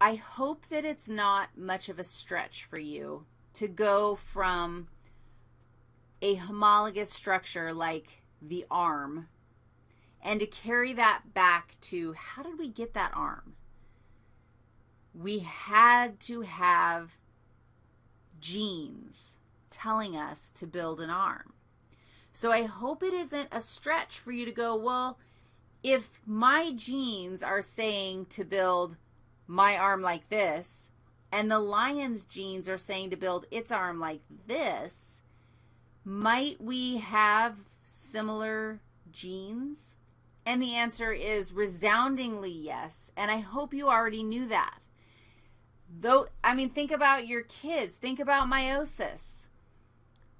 I hope that it's not much of a stretch for you to go from a homologous structure like the arm and to carry that back to how did we get that arm? We had to have genes telling us to build an arm. So I hope it isn't a stretch for you to go, well, if my genes are saying to build my arm like this, and the lion's genes are saying to build its arm like this, might we have similar genes? And the answer is resoundingly yes, and I hope you already knew that. Though, I mean, think about your kids. Think about meiosis.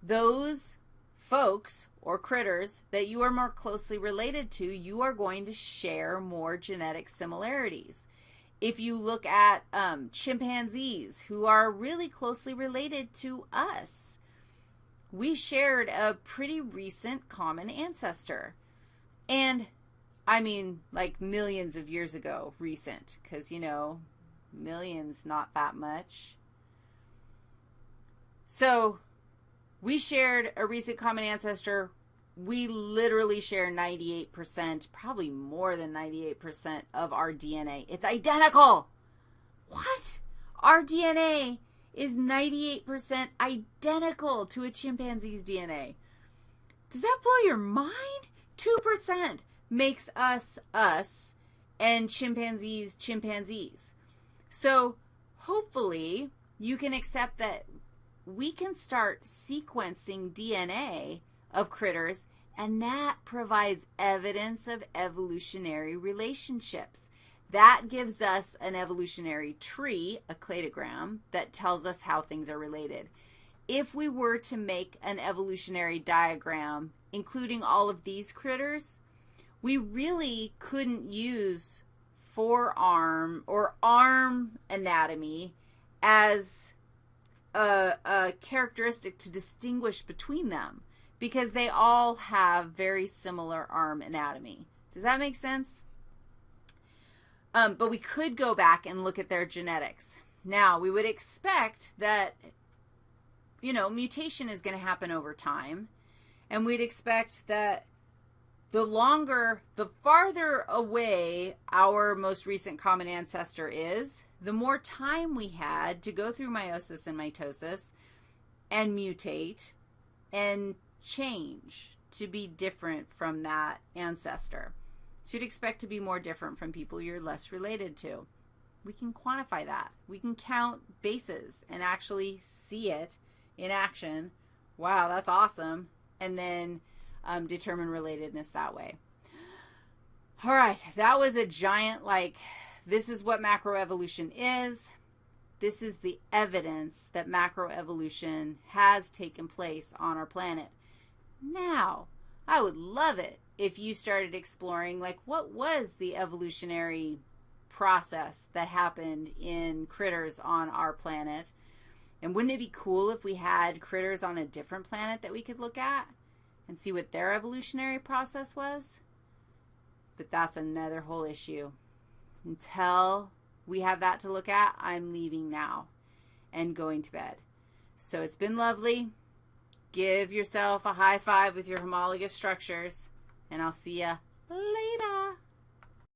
Those folks or critters that you are more closely related to, you are going to share more genetic similarities. If you look at um, chimpanzees who are really closely related to us, we shared a pretty recent common ancestor. And I mean, like millions of years ago, recent, because, you know, millions, not that much. So we shared a recent common ancestor. We literally share 98%, probably more than 98% of our DNA. It's identical. What? Our DNA is 98% identical to a chimpanzee's DNA. Does that blow your mind? 2% makes us us and chimpanzees chimpanzees. So hopefully you can accept that we can start sequencing DNA of critters, and that provides evidence of evolutionary relationships. That gives us an evolutionary tree, a cladogram, that tells us how things are related. If we were to make an evolutionary diagram, including all of these critters, we really couldn't use forearm or arm anatomy as a, a characteristic to distinguish between them because they all have very similar arm anatomy. Does that make sense? Um, but we could go back and look at their genetics. Now, we would expect that, you know, mutation is going to happen over time. And we'd expect that the longer, the farther away our most recent common ancestor is, the more time we had to go through meiosis and mitosis and mutate and change to be different from that ancestor. So you'd expect to be more different from people you're less related to. We can quantify that. We can count bases and actually see it in action. Wow, that's awesome. And then um, determine relatedness that way. All right, that was a giant, like, this is what macroevolution is. This is the evidence that macroevolution has taken place on our planet. Now, I would love it if you started exploring, like, what was the evolutionary process that happened in critters on our planet? And wouldn't it be cool if we had critters on a different planet that we could look at and see what their evolutionary process was? But that's another whole issue. Until we have that to look at, I'm leaving now and going to bed. So it's been lovely. Give yourself a high five with your homologous structures, and I'll see you later.